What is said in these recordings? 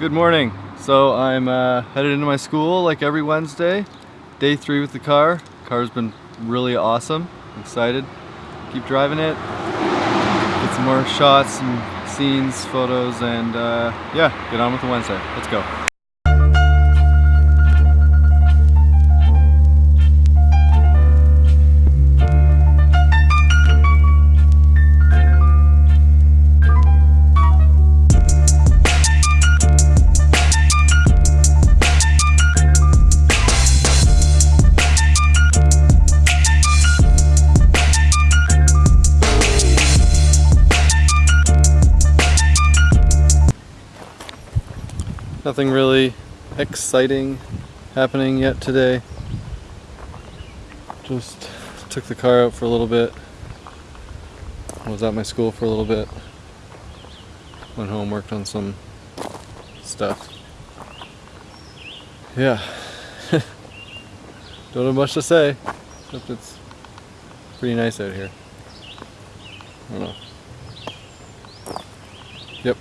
Good morning. So I'm uh, headed into my school like every Wednesday. Day three with the car. Car's been really awesome. Excited. Keep driving it. Get some more shots, some scenes, photos, and uh, yeah, get on with the Wednesday. Let's go. Nothing really exciting happening yet today. Just took the car out for a little bit. Was at my school for a little bit. Went home, worked on some stuff. Yeah. Don't have much to say, except it's pretty nice out here. I don't know. Yep.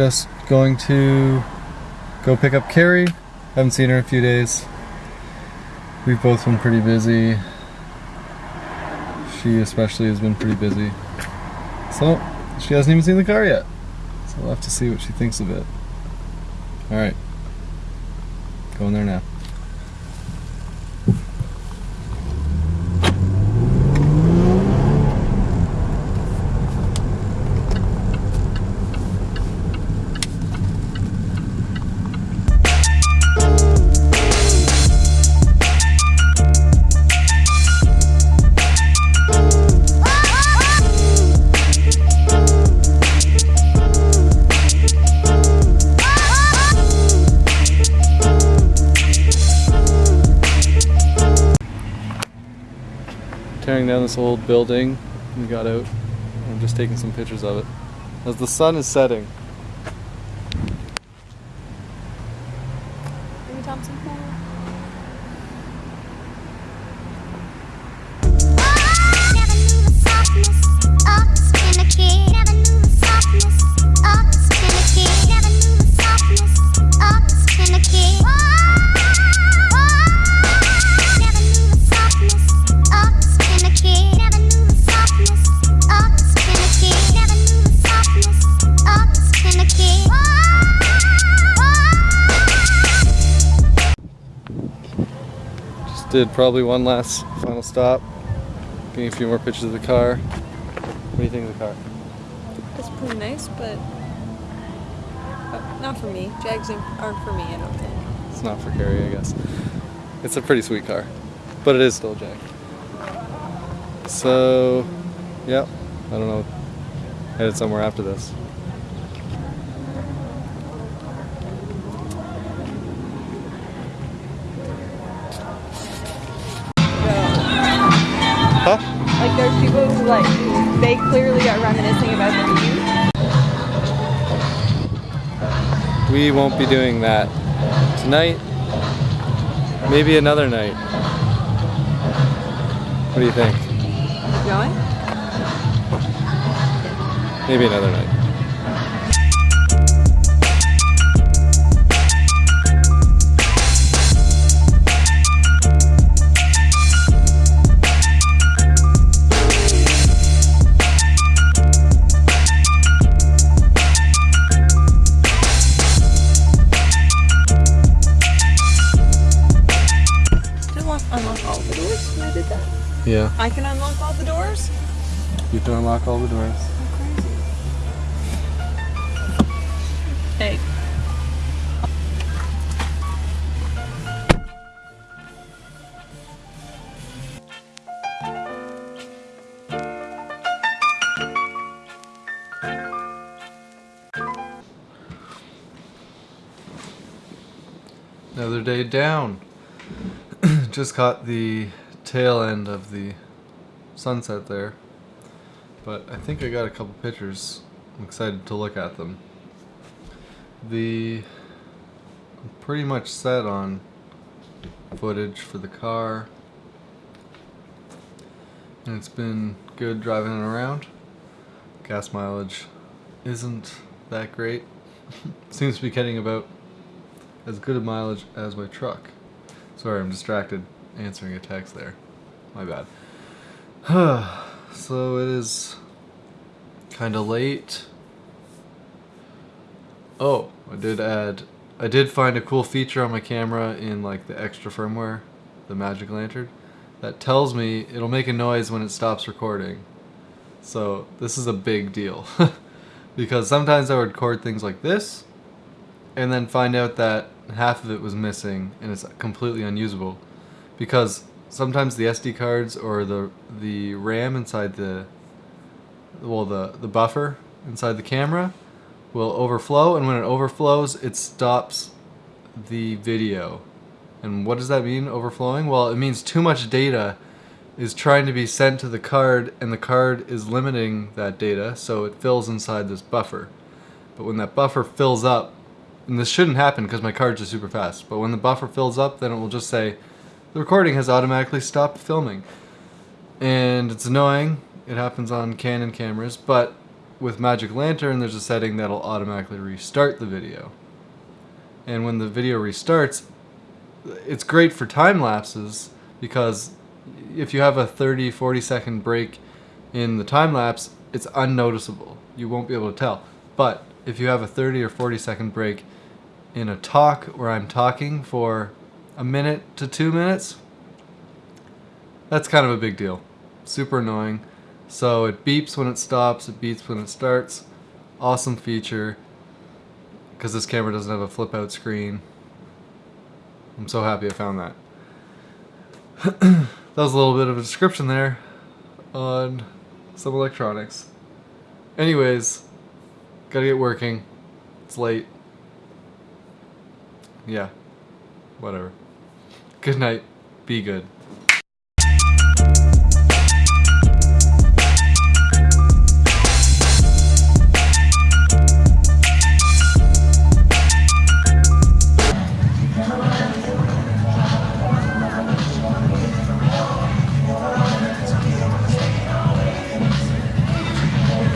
Just going to go pick up Carrie. Haven't seen her in a few days. We've both been pretty busy. She especially has been pretty busy. So, she hasn't even seen the car yet. So we'll have to see what she thinks of it. Alright. Going there now. Tearing down this old building. We got out. I'm just taking some pictures of it. As the sun is setting. Amy Thompson. Did probably one last final stop. Getting a few more pictures of the car. What do you think of the car? It's pretty nice, but uh, not for me. Jags aren't for me, I don't think. It's not for Carrie, I guess. It's a pretty sweet car. But it is still a Jag. So, yeah. I don't know. Headed somewhere after this. Like there's people who like they clearly are reminiscing about the view. We won't be doing that tonight. Maybe another night. What do you think? Going? Maybe another night. You can unlock all the doors. Hey. Another day down. Just caught the tail end of the sunset there. But I think I got a couple pictures. I'm excited to look at them. The I'm pretty much set on footage for the car. And it's been good driving it around. Gas mileage isn't that great. Seems to be getting about as good a mileage as my truck. Sorry, I'm distracted answering a text there. My bad. so it is kind of late. Oh, I did add. I did find a cool feature on my camera in like the extra firmware, the Magic Lantern, that tells me it'll make a noise when it stops recording. So this is a big deal. because sometimes I would record things like this and then find out that half of it was missing and it's completely unusable because sometimes the SD cards or the the RAM inside the well the the buffer inside the camera will overflow and when it overflows it stops the video. And what does that mean overflowing? Well, it means too much data is trying to be sent to the card and the card is limiting that data so it fills inside this buffer. But when that buffer fills up, and this shouldn't happen because my cards are super fast, but when the buffer fills up then it will just say the recording has automatically stopped filming. And it's annoying, it happens on Canon cameras, but with Magic Lantern there's a setting that'll automatically restart the video. And when the video restarts, it's great for time lapses because if you have a 30 40 second break in the time lapse it's unnoticeable you won't be able to tell but if you have a 30 or 40 second break in a talk where i'm talking for a minute to two minutes that's kind of a big deal super annoying so it beeps when it stops it beeps when it starts awesome feature because this camera doesn't have a flip out screen i'm so happy i found that that was a little bit of a description there on some electronics. Anyways, gotta get working. It's late. Yeah. Whatever. Good night. Be good.